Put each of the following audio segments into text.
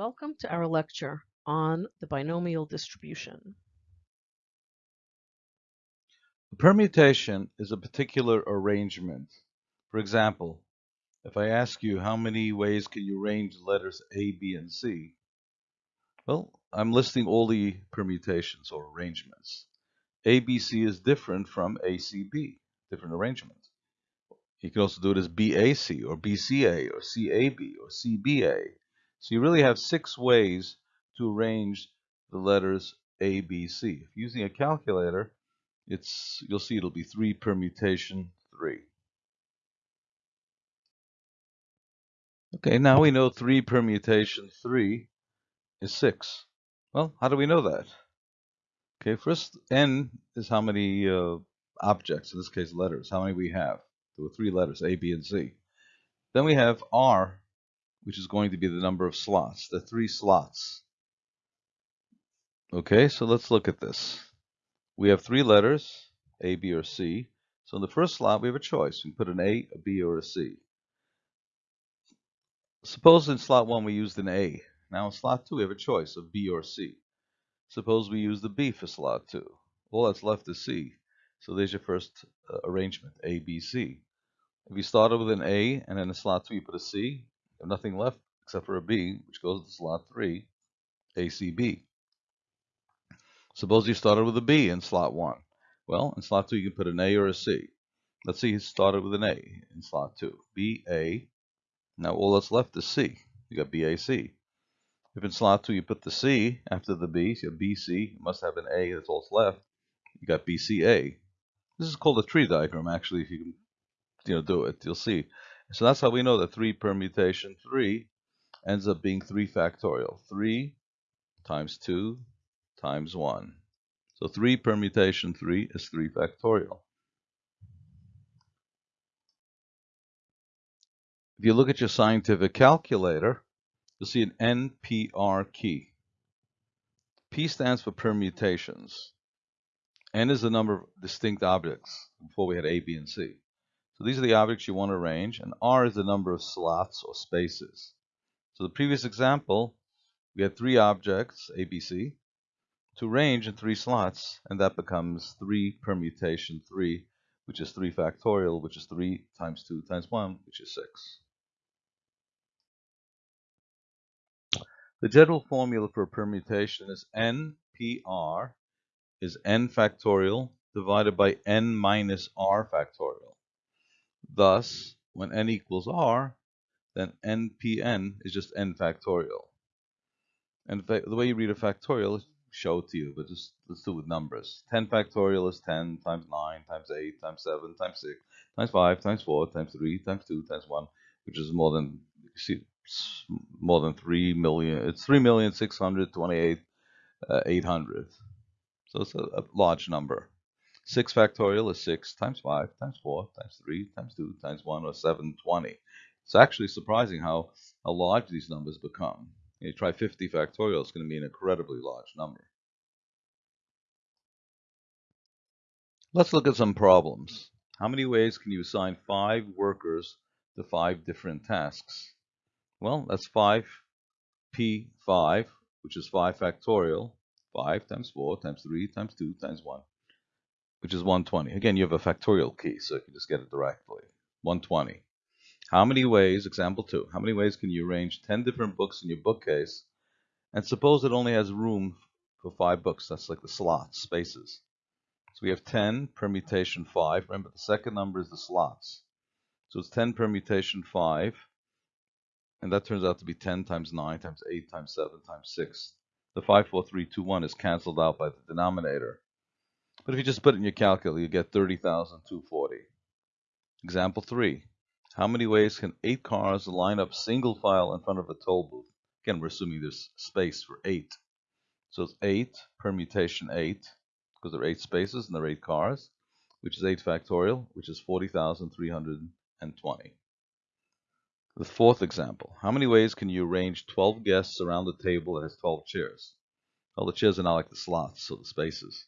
Welcome to our lecture on the binomial distribution. A permutation is a particular arrangement. For example, if I ask you how many ways can you arrange letters A, B, and C, well, I'm listing all the permutations or arrangements. ABC is different from ACB, different arrangement. You can also do it as BAC or BCA or CAB or CBA. So you really have six ways to arrange the letters A, B, C. If using a calculator, it's you'll see it'll be 3 permutation 3. Okay, now we know 3 permutation 3 is 6. Well, how do we know that? Okay, first, n is how many uh, objects, in this case letters, how many we have. There were three letters, A, B, and C. Then we have R, which is going to be the number of slots, the three slots. Okay, so let's look at this. We have three letters, A, B, or C. So in the first slot, we have a choice. We can put an A, a B, or a C. Suppose in slot 1 we used an A. Now in slot 2 we have a choice of B or C. Suppose we use the B for slot 2. All that's left is C. So there's your first uh, arrangement, A, B, C. If you started with an A and in slot 2 you put a C, have nothing left except for a B, which goes to slot 3, ACB. Suppose you started with a B in slot 1. Well, in slot 2 you can put an A or a C. Let's see, you started with an A in slot 2. B, A. Now all that's left is C. You got BAC. If in slot 2 you put the C after the B, so you have BC, you must have an A, that's all that's left. You got BCA. This is called a tree diagram, actually, if you can you know, do it, you'll see. So that's how we know that 3 permutation 3 ends up being 3 factorial. 3 times 2 times 1. So 3 permutation 3 is 3 factorial. If you look at your scientific calculator, you'll see an NPR key. P stands for permutations. N is the number of distinct objects. Before we had A, B, and C. So these are the objects you want to arrange, and R is the number of slots or spaces. So the previous example, we had three objects, A, B, C, to arrange in three slots, and that becomes 3 permutation 3, which is 3 factorial, which is 3 times 2 times 1, which is 6. The general formula for a permutation is NPR is n factorial divided by n minus r factorial. Thus, when n equals r, then npn is just n factorial. And the way you read a factorial show it to you, but just let's do it with numbers. 10 factorial is 10 times 9 times 8 times 7 times 6 times 5 times 4 times 3 times 2 times 1, which is more than you see more than 3 million. It's 3 million 628 uh, 800. So it's a, a large number. 6 factorial is 6 times 5 times 4 times 3 times 2 times 1 or 720. It's actually surprising how, how large these numbers become. You try 50 factorial, it's going to be an incredibly large number. Let's look at some problems. How many ways can you assign 5 workers to 5 different tasks? Well, that's 5p5, which is 5 factorial, 5 times 4 times 3 times 2 times 1 which is 120. Again, you have a factorial key, so you can just get it directly. 120. How many ways, example 2, how many ways can you arrange 10 different books in your bookcase? And suppose it only has room for 5 books. That's like the slots, spaces. So we have 10 permutation 5. Remember, the second number is the slots. So it's 10 permutation 5. And that turns out to be 10 times 9 times 8 times 7 times 6. The 5, 4, 3, 2, 1 is canceled out by the denominator. But if you just put it in your calculator, you get 30,240. Example 3. How many ways can 8 cars line up single file in front of a toll booth? Again, we're assuming there's space for 8. So it's 8 permutation 8, because there are 8 spaces and there are 8 cars, which is 8 factorial, which is 40,320. The fourth example. How many ways can you arrange 12 guests around a table that has 12 chairs? Well, the chairs are not like the slots, so the spaces.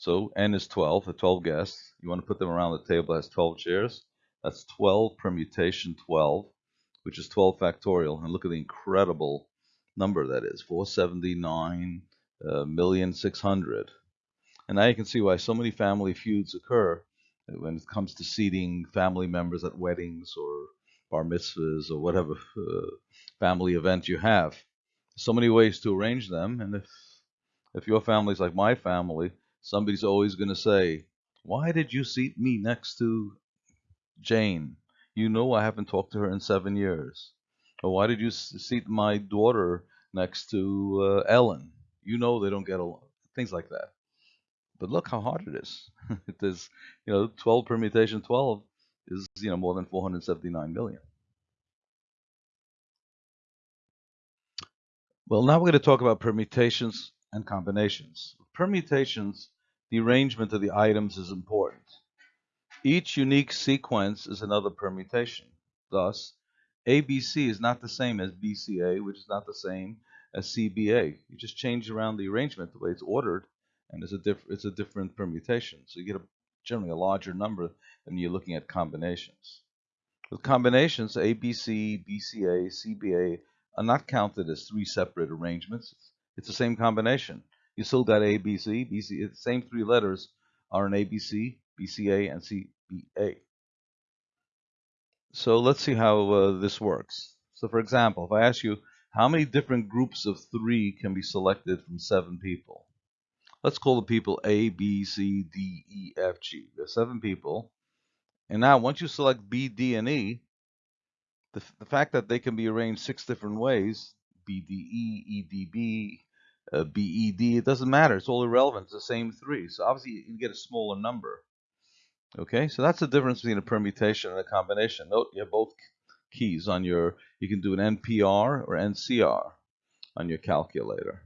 So n is 12, the 12 guests. You want to put them around the table that has 12 chairs. That's 12 permutation 12, which is 12 factorial. And look at the incredible number that is 479 uh, million 600 and now you can see why so many family feuds occur when it comes to seating family members at weddings or bar mitzvahs or whatever uh, family event you have so many ways to arrange them and if if your family's like my family somebody's always going to say why did you seat me next to Jane you know I haven't talked to her in seven years or why did you seat my daughter next to uh, Ellen? You know they don't get along. Things like that. But look how hard it is. it is, you know, 12 permutation 12 is, you know, more than 479 million. Well, now we're going to talk about permutations and combinations. Permutations, the arrangement of the items is important. Each unique sequence is another permutation. Thus, ABC is not the same as BCA, which is not the same as CBA. You just change around the arrangement, the way it's ordered, and it's a, diff it's a different permutation. So you get a, generally a larger number than you're looking at combinations. With combinations, ABC, BCA, CBA are not counted as three separate arrangements. It's the same combination. You still got ABC, BC, the same three letters are in ABC, BCA, and CBA. So let's see how uh, this works. So for example, if I ask you how many different groups of three can be selected from seven people? Let's call the people A, B, C, D, E, F, G. There's seven people. And now once you select B, D, and E, the, the fact that they can be arranged six different ways, B, D, E, E, D, B, uh, B, E, D, it doesn't matter. It's all irrelevant. It's the same three. So obviously you get a smaller number. Okay, so that's the difference between a permutation and a combination. Note you have both keys on your, you can do an NPR or NCR on your calculator.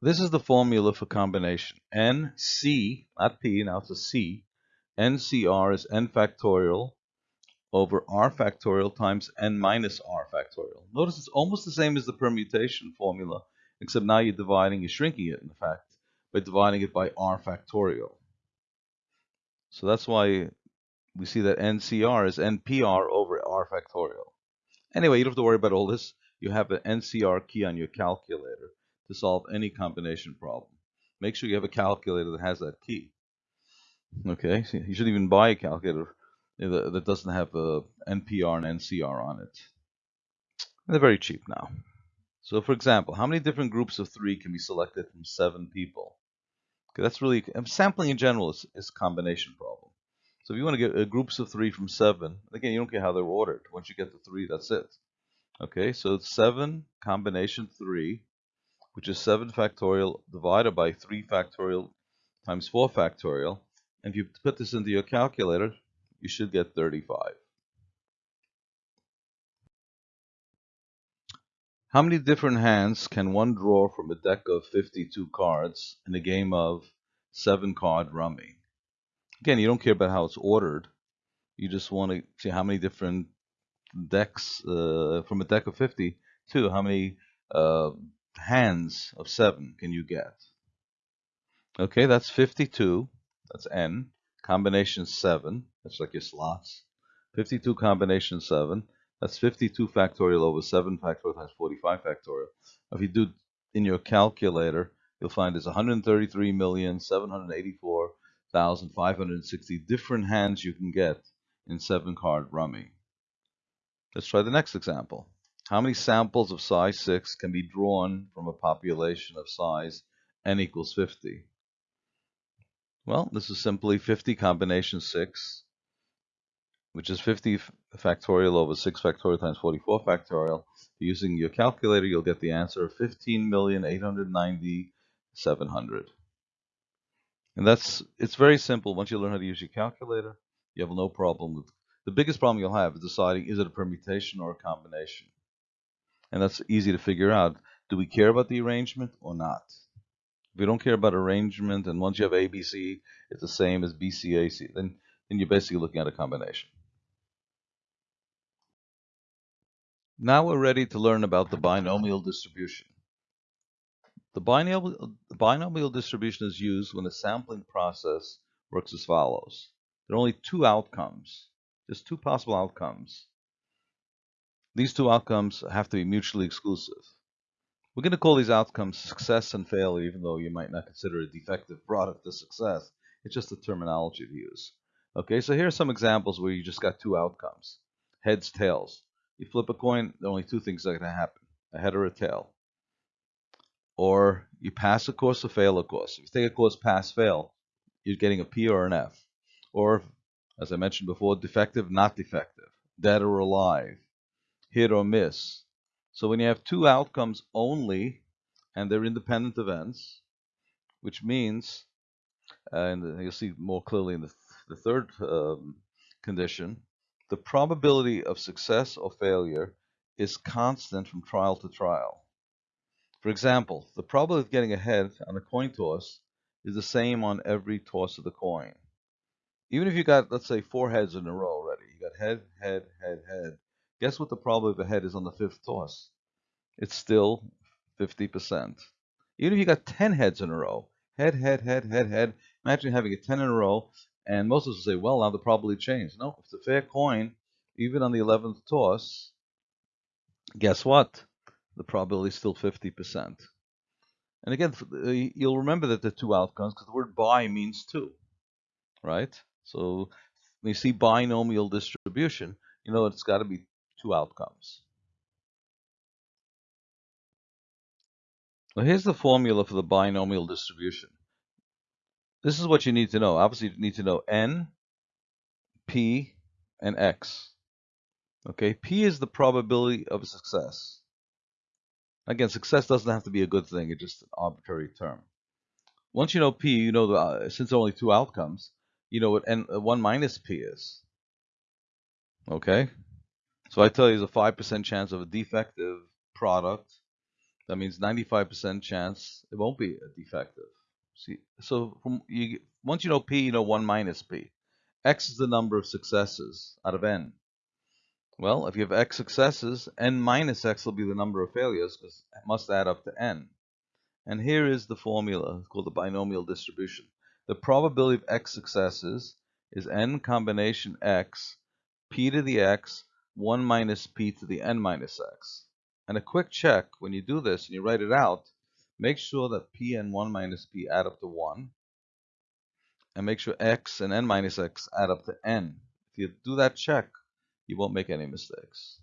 This is the formula for combination. NC, not P, now it's a C. NCR is n factorial over r factorial times n minus r factorial. Notice it's almost the same as the permutation formula, except now you're dividing, you're shrinking it, in fact by dividing it by r factorial. So that's why we see that NCR is NPR over r factorial. Anyway, you don't have to worry about all this. You have an NCR key on your calculator to solve any combination problem. Make sure you have a calculator that has that key. Okay, so you should even buy a calculator that doesn't have a NPR and NCR on it. they're very cheap now. So for example, how many different groups of three can be selected from seven people? Okay, that's really sampling in general is, is a combination problem. So if you want to get uh, groups of three from seven, again, you don't care how they're ordered. Once you get to three, that's it. Okay, so it's seven combination three, which is seven factorial divided by three factorial times four factorial. And if you put this into your calculator, you should get 35. How many different hands can one draw from a deck of 52 cards in a game of seven card rummy? Again, you don't care about how it's ordered. You just want to see how many different decks uh, from a deck of 52, how many uh, hands of seven can you get? Okay, that's 52. That's N. Combination 7. That's like your slots. 52 combination 7. That's 52 factorial over 7 factorial times 45 factorial. If you do in your calculator, you'll find there's 133,784,560 different hands you can get in 7 card rummy. Let's try the next example. How many samples of size 6 can be drawn from a population of size n equals 50? Well, this is simply 50 combination 6 which is 50 factorial over 6 factorial times 44 factorial. Using your calculator, you'll get the answer of 15,890,700. And that's, it's very simple. Once you learn how to use your calculator, you have no problem with, the biggest problem you'll have is deciding is it a permutation or a combination. And that's easy to figure out. Do we care about the arrangement or not? You don't care about arrangement, and once you have ABC, it's the same as BCAC, then, then you're basically looking at a combination. Now we're ready to learn about the binomial distribution. The binomial, the binomial distribution is used when the sampling process works as follows. There are only two outcomes, just two possible outcomes. these two outcomes have to be mutually exclusive. We're going to call these outcomes success and failure, even though you might not consider a defective product a success. It's just a terminology to use. Okay, so here are some examples where you just got two outcomes. Heads, tails. You flip a coin, there are only two things that are going to happen, a head or a tail. Or you pass a course or fail a course. If you take a course pass, fail, you're getting a P or an F. Or, as I mentioned before, defective, not defective, dead or alive, hit or miss, so when you have two outcomes only, and they're independent events, which means, and you'll see more clearly in the, the third um, condition, the probability of success or failure is constant from trial to trial. For example, the probability of getting ahead on a coin toss is the same on every toss of the coin. Even if you got, let's say, four heads in a row already, you got head, head, head, head, Guess what the probability of a head is on the fifth toss? It's still 50%. Even if you got 10 heads in a row, head, head, head, head, head, imagine having a 10 in a row, and most of us will say, well, now the probability changed. No, it's a fair coin, even on the 11th toss, guess what? The probability is still 50%. And again, uh, you'll remember that the two outcomes because the word bi means two, right? So when you see binomial distribution, you know it's got to be two outcomes. Well, here's the formula for the binomial distribution. This is what you need to know. Obviously, you need to know n, p, and x. Okay, p is the probability of success. Again, success doesn't have to be a good thing. It's just an arbitrary term. Once you know p, you know, the, uh, since there are only two outcomes, you know what n, uh, 1 minus p is. Okay? So I tell you there's a 5% chance of a defective product. That means 95% chance it won't be a defective. See, so from you, once you know P, you know 1 minus P. X is the number of successes out of N. Well, if you have X successes, N minus X will be the number of failures because it must add up to N. And here is the formula it's called the binomial distribution. The probability of X successes is N combination X, P to the X 1 minus p to the n minus x. And a quick check, when you do this and you write it out, make sure that p and 1 minus p add up to 1. And make sure x and n minus x add up to n. If you do that check, you won't make any mistakes.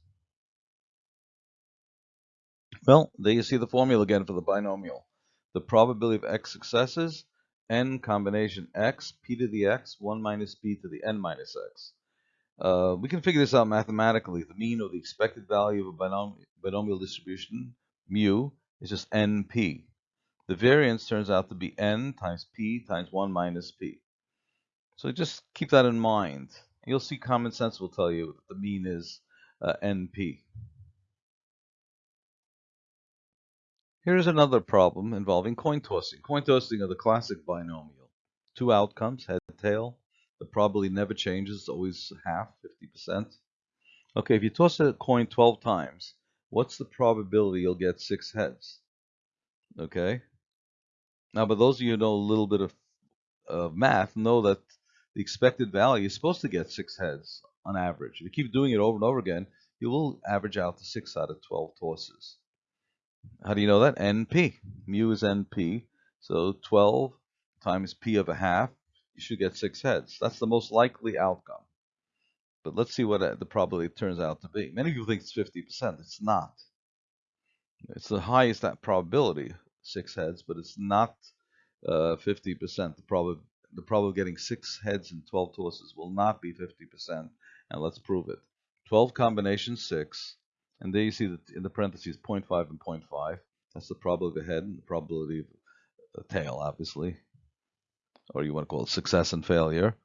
Well, there you see the formula again for the binomial. The probability of x successes, n combination x, p to the x, 1 minus p to the n minus x. Uh, we can figure this out mathematically. The mean or the expected value of a binom binomial distribution, mu, is just np. The variance turns out to be n times p times 1 minus p. So just keep that in mind. You'll see common sense will tell you that the mean is uh, np. Here's another problem involving coin tossing. Coin tossing are the classic binomial. Two outcomes, head, tail. The probability never changes, always half, 50%. Okay, if you toss a coin 12 times, what's the probability you'll get six heads? Okay. Now, but those of you who know a little bit of uh, math know that the expected value is supposed to get six heads on average. If you keep doing it over and over again, you will average out to six out of 12 tosses. How do you know that? NP. Mu is NP. So 12 times P of a half you should get six heads. That's the most likely outcome. But let's see what uh, the probability turns out to be. Many people think it's 50%. It's not. It's the highest that probability, six heads, but it's not 50%. Uh, the probability the probability of getting six heads in 12 tosses will not be 50%. And let's prove it. 12 combinations, 6. And there you see that in the parentheses 0.5 and 0.5. That's the probability of a head and the probability of a tail, obviously or you want to call it success and failure.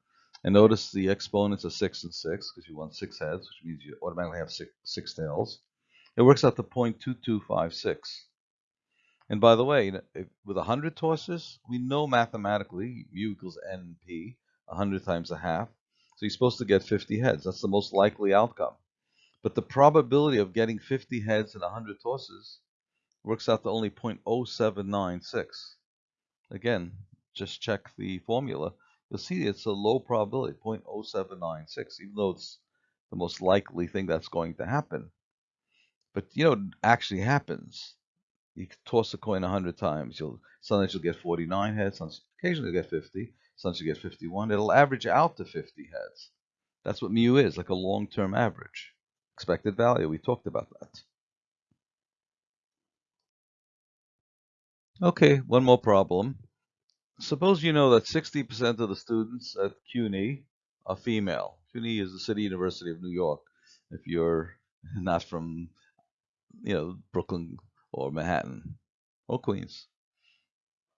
And notice the exponents are 6 and 6 because you want 6 heads, which means you automatically have six, six tails. It works out to 0.2256. And by the way, with 100 tosses, we know mathematically mu equals np, 100 times a half. So you're supposed to get 50 heads. That's the most likely outcome. But the probability of getting 50 heads in 100 tosses works out to only 0.0796. Again, just check the formula, you'll see it's a low probability, 0.0796, even though it's the most likely thing that's going to happen. But you know, actually happens. You toss a coin a hundred times. You'll sometimes you'll get 49 heads. Sometimes, occasionally you'll get 50. Sometimes you get 51. It'll average out to 50 heads. That's what mu is, like a long-term average. Expected value. We talked about that. Okay, one more problem. Suppose you know that 60% of the students at CUNY are female. CUNY is the City University of New York. If you're not from, you know, Brooklyn or Manhattan or Queens.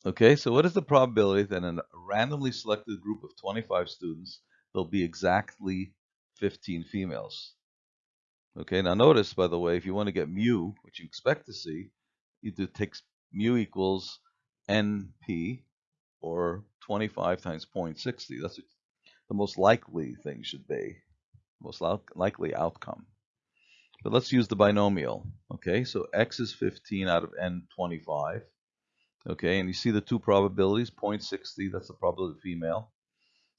Okay, so what is the probability that in a randomly selected group of 25 students, there'll be exactly 15 females? Okay, now notice, by the way, if you want to get mu, which you expect to see, you do take mu equals NP, or 25 times 0.60. That's the most likely thing should be, most likely outcome. But let's use the binomial. Okay, so x is 15 out of n 25. Okay, and you see the two probabilities, 0.60, that's the probability of female.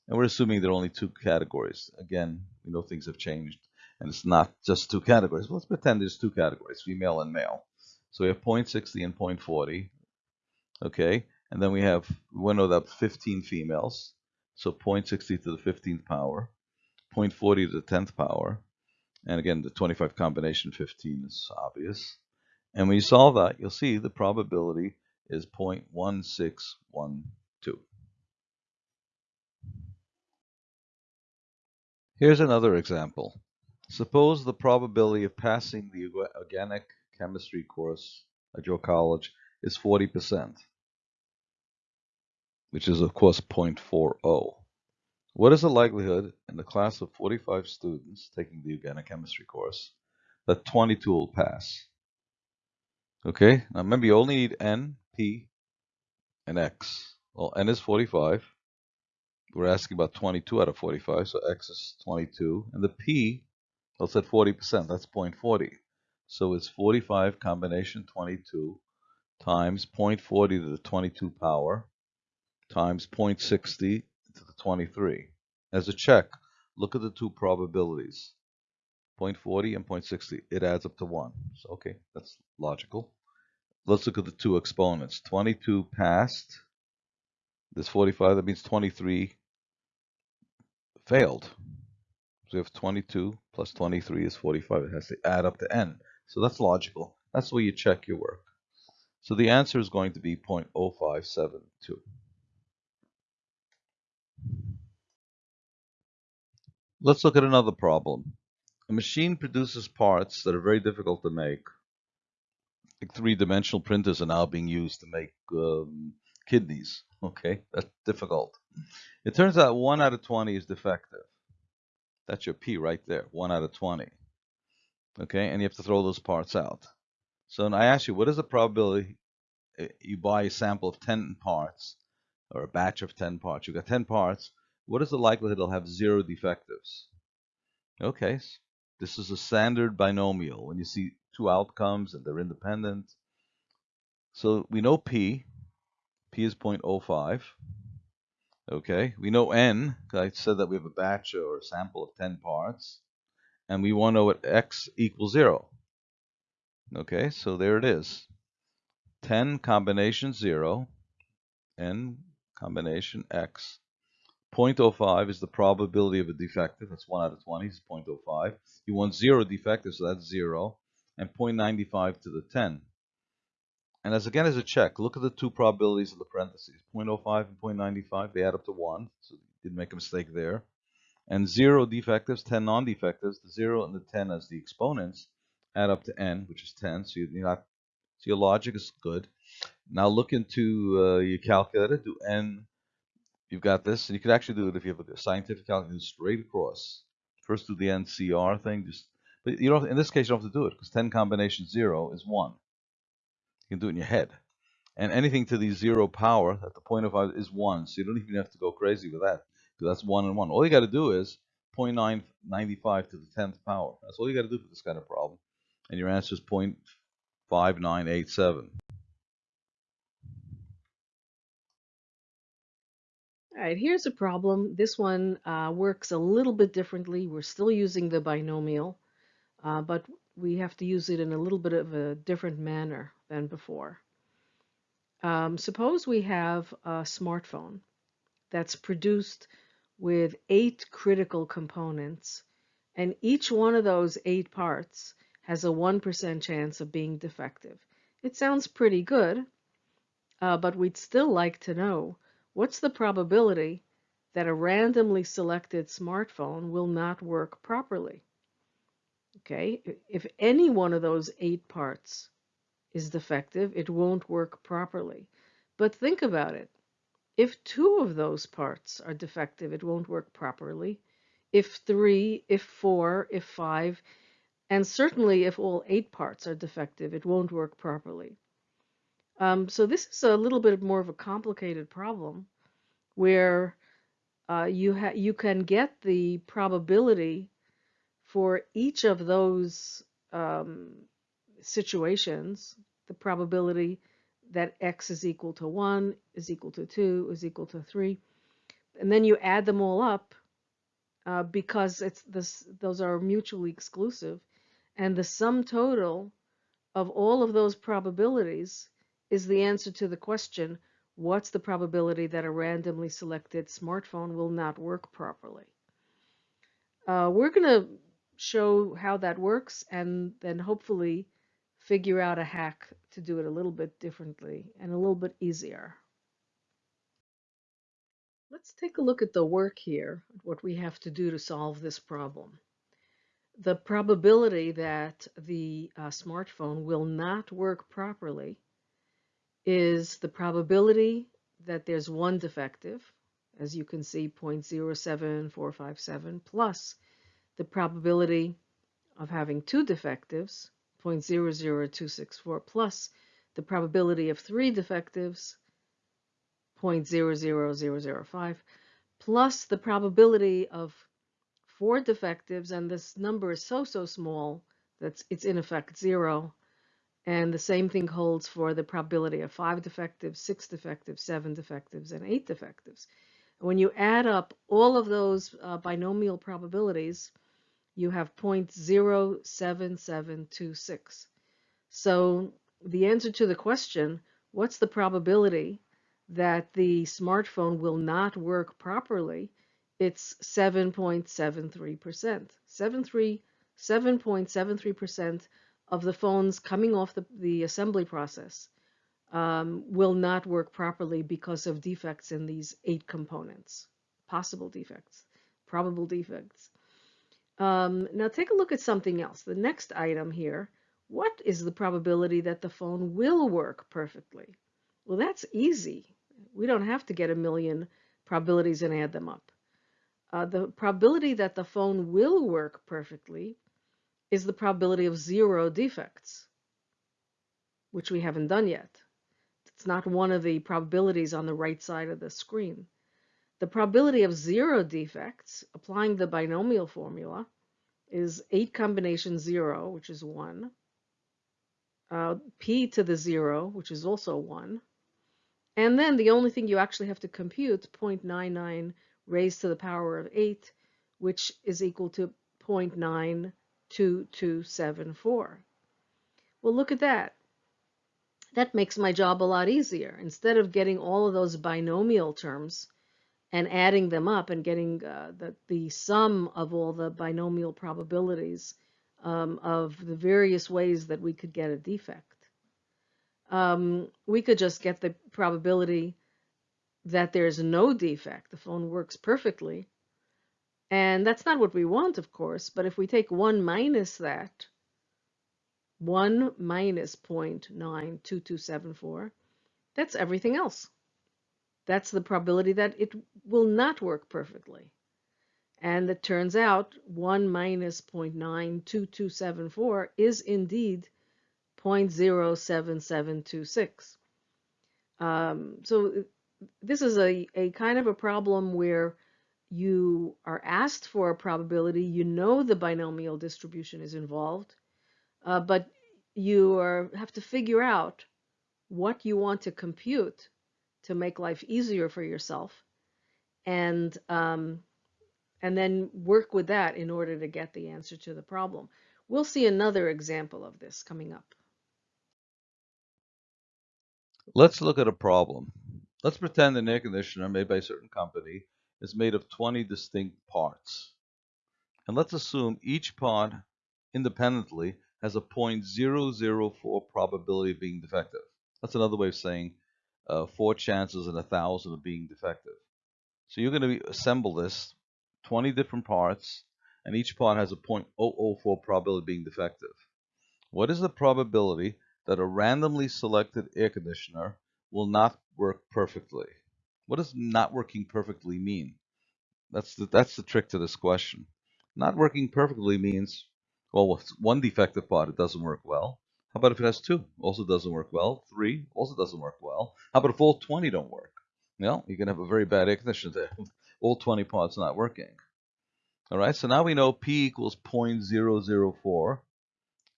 And we're assuming there are only two categories. Again, we know things have changed, and it's not just two categories. Let's pretend there's two categories, female and male. So we have 0.60 and 0.40. Okay, and then we have, we want to 15 females. So 0.60 to the 15th power, 0.40 to the 10th power. And again, the 25 combination 15 is obvious. And when you solve that, you'll see the probability is 0.1612. Here's another example. Suppose the probability of passing the organic chemistry course at your college is 40% which is of course 0.40. What is the likelihood in the class of 45 students taking the organic chemistry course that 22 will pass? Okay, now remember you only need n, p, and x. Well, n is 45. We're asking about 22 out of 45, so x is 22. And the p, let's at 40%, that's 0.40. So it's 45 combination 22 times 0.40 to the 22 power times 0.60 to the 23. As a check, look at the two probabilities. 0.40 and 0.60. It adds up to 1. So, okay, that's logical. Let's look at the two exponents. 22 passed. This 45, that means 23 failed. So we have 22 plus 23 is 45. It has to add up to n. So that's logical. That's where you check your work. So the answer is going to be 0.0572. Let's look at another problem. A machine produces parts that are very difficult to make. Like three-dimensional printers are now being used to make um, kidneys. Okay, that's difficult. It turns out 1 out of 20 is defective. That's your P right there, 1 out of 20. Okay, and you have to throw those parts out. So I ask you, what is the probability eh, you buy a sample of 10 parts or a batch of 10 parts? You've got 10 parts, what is the likelihood it'll have zero defectives? Okay, this is a standard binomial. When you see two outcomes and they're independent. So we know P. P is 0.05. Okay, we know N. I said that we have a batch or a sample of 10 parts. And we want to know what X equals 0. Okay, so there it is. 10 combination 0, N combination X 0.05 is the probability of a defective. That's 1 out of 20 is 0.05. You want 0 defective, so that's 0. And 0.95 to the 10. And as again as a check, look at the two probabilities of the parentheses. 0.05 and 0.95, they add up to 1. So you didn't make a mistake there. And 0 defectives, 10 non-defectives, the 0 and the 10 as the exponents add up to n, which is 10. So you're not, so your logic is good. Now look into uh, your calculator, do n you've got this, and you could actually do it if you have a scientific calculator straight across. First do the NCR thing, just but you don't. In this case, you don't have to do it because 10 combination zero is one. You can do it in your head, and anything to the zero power at the point of is one, so you don't even have to go crazy with that because that's one and one. All you got to do is 0.995 to the 10th power. That's all you got to do for this kind of problem, and your answer is 0.5987. All right, here's a problem. This one uh, works a little bit differently. We're still using the binomial, uh, but we have to use it in a little bit of a different manner than before. Um, suppose we have a smartphone that's produced with eight critical components, and each one of those eight parts has a 1% chance of being defective. It sounds pretty good, uh, but we'd still like to know what's the probability that a randomly selected smartphone will not work properly. Okay, if any one of those eight parts is defective, it won't work properly. But think about it. If two of those parts are defective, it won't work properly. If three, if four, if five, and certainly if all eight parts are defective, it won't work properly. Um, so this is a little bit more of a complicated problem where uh, you, you can get the probability for each of those um, situations, the probability that x is equal to 1, is equal to 2, is equal to 3, and then you add them all up uh, because it's this, those are mutually exclusive, and the sum total of all of those probabilities is the answer to the question, what's the probability that a randomly selected smartphone will not work properly? Uh, we're going to show how that works and then hopefully figure out a hack to do it a little bit differently and a little bit easier. Let's take a look at the work here, what we have to do to solve this problem. The probability that the uh, smartphone will not work properly is the probability that there's one defective, as you can see 0.07457, plus the probability of having two defectives, 0.00264, plus the probability of three defectives, 0.00005, plus the probability of four defectives, and this number is so, so small that it's in effect zero. And the same thing holds for the probability of five defectives, six defectives, seven defectives, and eight defectives. When you add up all of those uh, binomial probabilities, you have 0.07726. So the answer to the question, what's the probability that the smartphone will not work properly? It's 7.73%. 7.73% of the phones coming off the, the assembly process um, will not work properly because of defects in these eight components, possible defects, probable defects. Um, now take a look at something else. The next item here, what is the probability that the phone will work perfectly? Well, that's easy. We don't have to get a million probabilities and add them up. Uh, the probability that the phone will work perfectly is the probability of zero defects, which we haven't done yet. It's not one of the probabilities on the right side of the screen. The probability of zero defects, applying the binomial formula, is 8 combination 0, which is 1, uh, p to the 0, which is also 1, and then the only thing you actually have to compute, 0.99 raised to the power of 8, which is equal to 0.92274. Well, look at that. That makes my job a lot easier. Instead of getting all of those binomial terms, and adding them up and getting uh, the, the sum of all the binomial probabilities um, of the various ways that we could get a defect. Um, we could just get the probability that there's no defect, the phone works perfectly. And that's not what we want, of course, but if we take 1 minus that, 1 minus 0.92274, that's everything else that's the probability that it will not work perfectly. And it turns out 1 minus 0.92274 is indeed 0.07726. Um, so this is a, a kind of a problem where you are asked for a probability, you know the binomial distribution is involved, uh, but you are, have to figure out what you want to compute to make life easier for yourself and um, and then work with that in order to get the answer to the problem. We'll see another example of this coming up. Let's look at a problem. Let's pretend an air conditioner made by a certain company is made of 20 distinct parts. And let's assume each part independently has a 0.004 probability of being defective. That's another way of saying uh, four chances in a thousand of being defective. So you're going to assemble this 20 different parts, and each part has a 0.004 probability of being defective. What is the probability that a randomly selected air conditioner will not work perfectly? What does not working perfectly mean? That's the, that's the trick to this question. Not working perfectly means, well, with one defective part, it doesn't work well. How about if it has two? Also doesn't work well. Three also doesn't work well. How about if all 20 don't work? Well, you can have a very bad air conditioner there. all 20 parts not working. All right, so now we know P equals 0.004,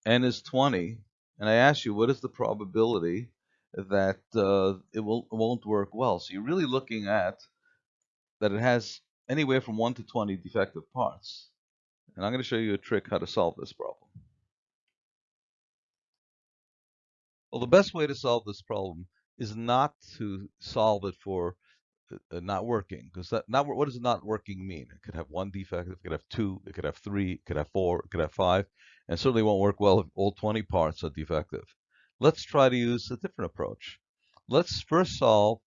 N is 20, and I ask you, what is the probability that uh, it, will won't work well? So you're really looking at that it has anywhere from 1 to 20 defective parts. And I'm going to show you a trick how to solve this problem. Well, the best way to solve this problem is not to solve it for uh, not working because that not what does not working mean? It could have one defect, it could have two, it could have three, it could have four, it could have five, and certainly won't work well if all 20 parts are defective. Let's try to use a different approach. Let's first solve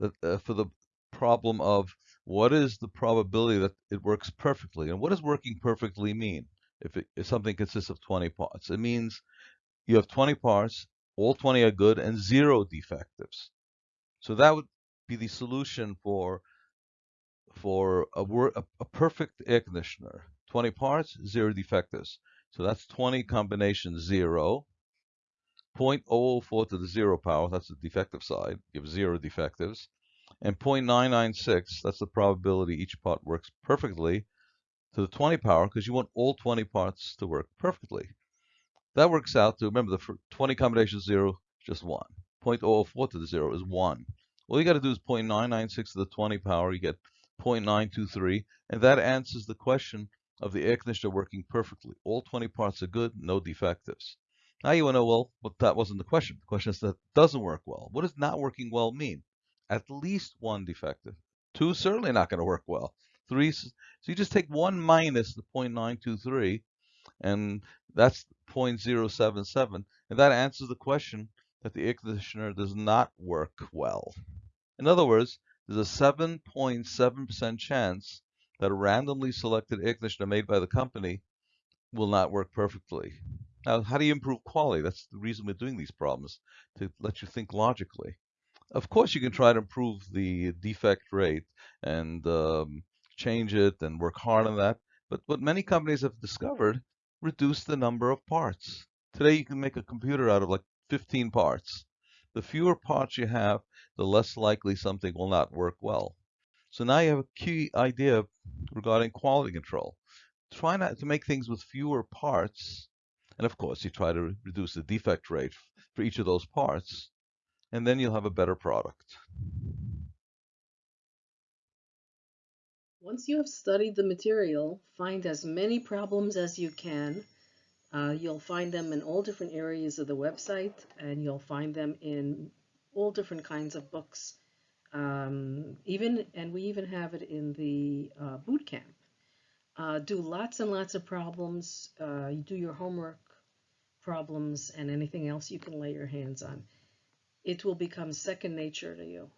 the, uh, for the problem of what is the probability that it works perfectly, and what does working perfectly mean? If, it, if something consists of 20 parts, it means you have 20 parts, all 20 are good, and zero defectives. So that would be the solution for for a, a, a perfect air conditioner. 20 parts, zero defectives. So that's 20 combination zero. 0.004 to the zero power, that's the defective side, gives zero defectives. And 0.996, that's the probability each part works perfectly to the 20 power because you want all 20 parts to work perfectly. That works out to, remember, the 20 combination zero, just one. 0.004 to the zero is one. All you got to do is 0.996 to the 20 power, you get 0.923, and that answers the question of the air conditioner working perfectly. All 20 parts are good, no defectives. Now you want to know, well, but that wasn't the question. The question is that doesn't work well. What does not working well mean? At least one defective. Two certainly not going to work well. Three, so you just take one minus the 0.923, and that's 0.077, and that answers the question that the air conditioner does not work well. In other words, there's a 7.7% chance that a randomly selected air conditioner made by the company will not work perfectly. Now, how do you improve quality? That's the reason we're doing these problems, to let you think logically. Of course, you can try to improve the defect rate and um, change it and work hard on that. But what many companies have discovered, reduce the number of parts. Today, you can make a computer out of like 15 parts. The fewer parts you have, the less likely something will not work well. So now you have a key idea regarding quality control. Try not to make things with fewer parts. And of course, you try to reduce the defect rate for each of those parts. And then you'll have a better product. Once you have studied the material, find as many problems as you can uh, you'll find them in all different areas of the website, and you'll find them in all different kinds of books. Um, even and we even have it in the uh, boot camp. Uh, do lots and lots of problems. Uh, you do your homework problems and anything else you can lay your hands on. It will become second nature to you.